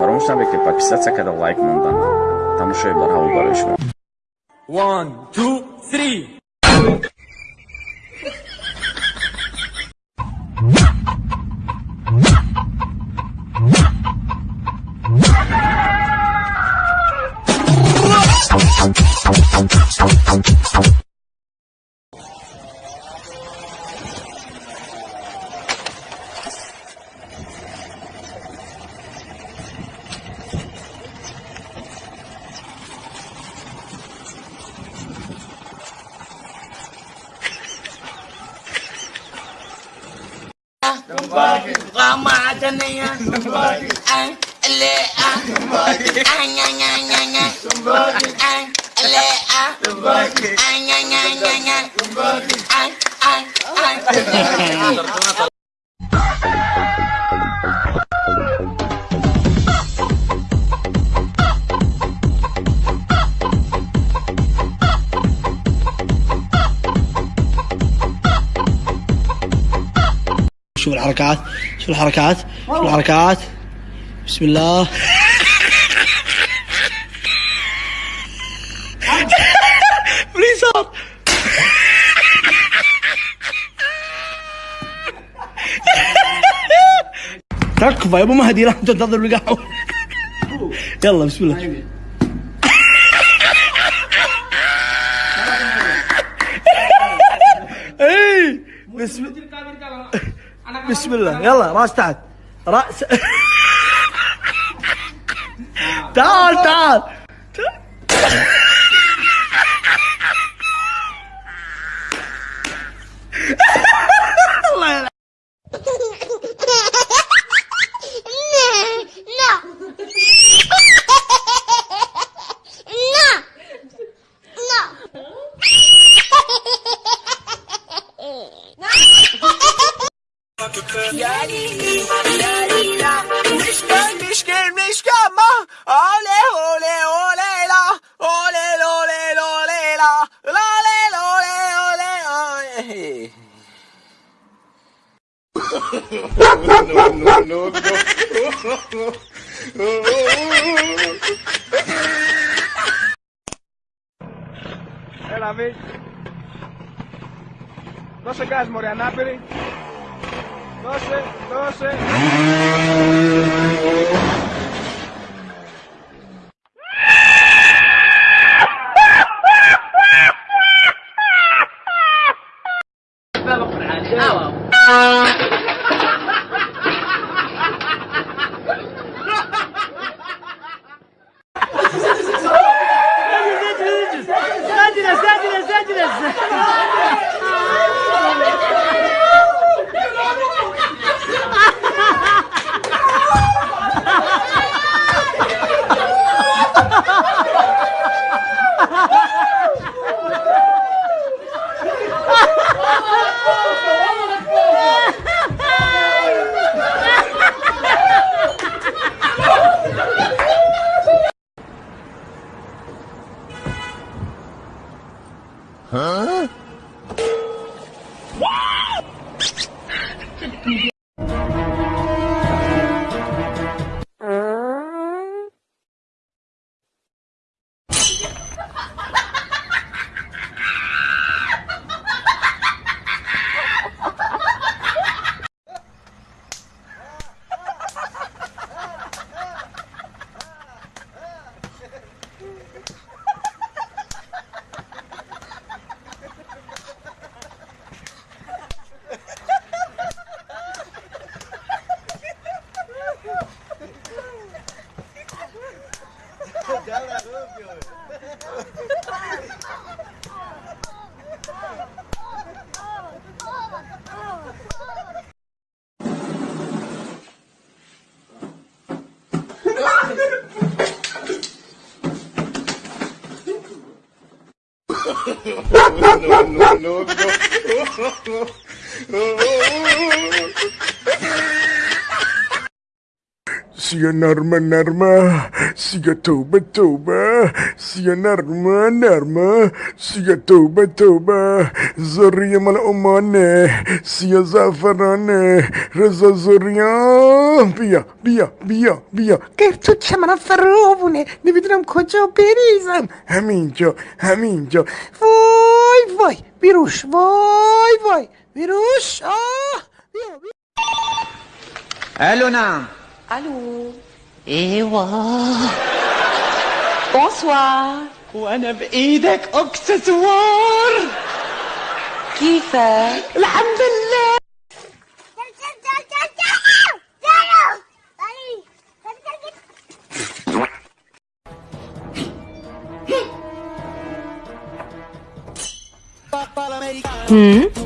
Потому что надо подписаться, когда лайк мандан. Там еще и бархал барышма. One, two, three. Rama dyan na yan Ang alea Ang nga nga nga nga Ang alea Ang nga nga nga nga Ang ang ang شوف الحركات شوف الحركات شوف الحركات. بسم الله. تكفى يا أبو مهدي لا تنتظر القهوه يلا بسم الله. اي بسم بسم الله. يلا راس تحت. راس. تعال تعال. Gelmiş gelmiş gelmiş ama ole ole ole la ole ole ole la la ole ole ole no, no, no, no. Έλα, Βίλ. Δώσε γκάζ, μωρέ, ανάπηρη. Proszę, proszę. Huh? no, no, no, no. سیا نرمه نرمه سیا توبه توبه سیا نرمه نرمه سیا توبه توبه زری من امانه سیا زعفرانه رضا زریان بیا بیا بیا بیا گر تو که منم فرابونه نمی‌دونم کجا بریزم همینجا همینجا وای وای بیروش وای وای بیروش آه بیا بیا الو نعم ألو ايوا بونسوار وأنا بايدك اكسسوار. كيفك؟ الحمد لله. Hmm?